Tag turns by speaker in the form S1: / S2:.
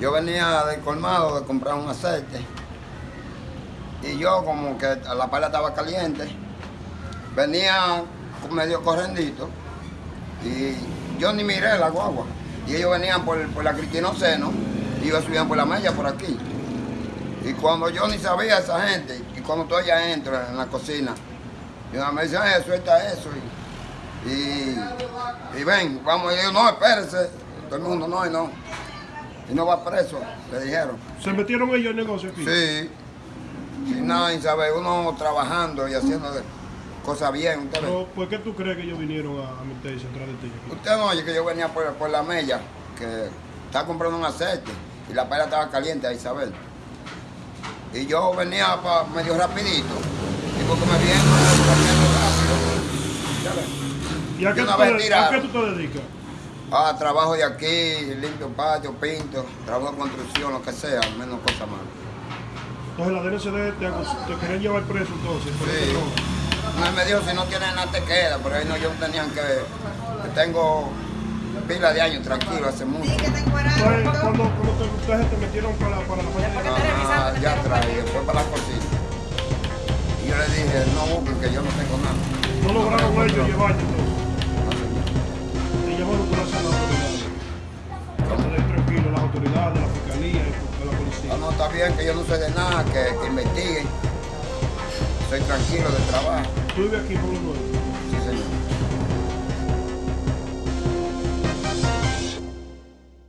S1: Yo venía del colmado de comprar un aceite y yo como que la pala estaba caliente, venía medio correndito y yo ni miré la guagua. Y ellos venían por, por la Cristino Seno y ellos subían por la mella por aquí. Y cuando yo ni sabía esa gente, y cuando tú entro en la cocina, y una me dicen, "Eh, suelta eso. Y, y, y ven, vamos, y yo, no, espérese. Todo el mundo, no, y no. Y no va preso, le dijeron.
S2: ¿Se metieron ellos en el negocio aquí?
S1: Sí, sin nada, y sabe, uno trabajando y haciendo de- cosas bien. Usted.
S2: Pero, ¿Por qué tú crees que ellos vinieron a, a meterse atrás de ti? aquí?
S1: usted no oye que yo venía por, por la mella, que estaba comprando un aceite y la paella estaba caliente a Isabel. Y yo venía pa- medio rapidito, y porque me vienen corriendo rápido.
S2: ¿Y a qué, tú te, a qué tú te dedicas?
S1: Ah, trabajo de aquí, limpio patio, pinto, trabajo de construcción, lo que sea, menos cosas malas.
S2: Entonces la DNCD te, te querían llevar preso entonces. por
S1: Sí. No me dijo si no tienes nada te queda, pero ahí no, yo tenían que, que tengo pila de años tranquilo hace mucho.
S2: Entonces, cuando, cuando te, ustedes te metieron para, la- para la falla
S1: Ah, ya y después para la cocina. Y yo le dije, no busquen que yo no tengo nada.
S2: no lograron
S1: No,
S2: ellos llevarte entonces.
S1: Ah, no, está bien que yo no sé de nada, que, que investiguen. Soy tranquilo de trabajo.
S2: ¿Tú vives aquí por los?
S1: Sí, señor.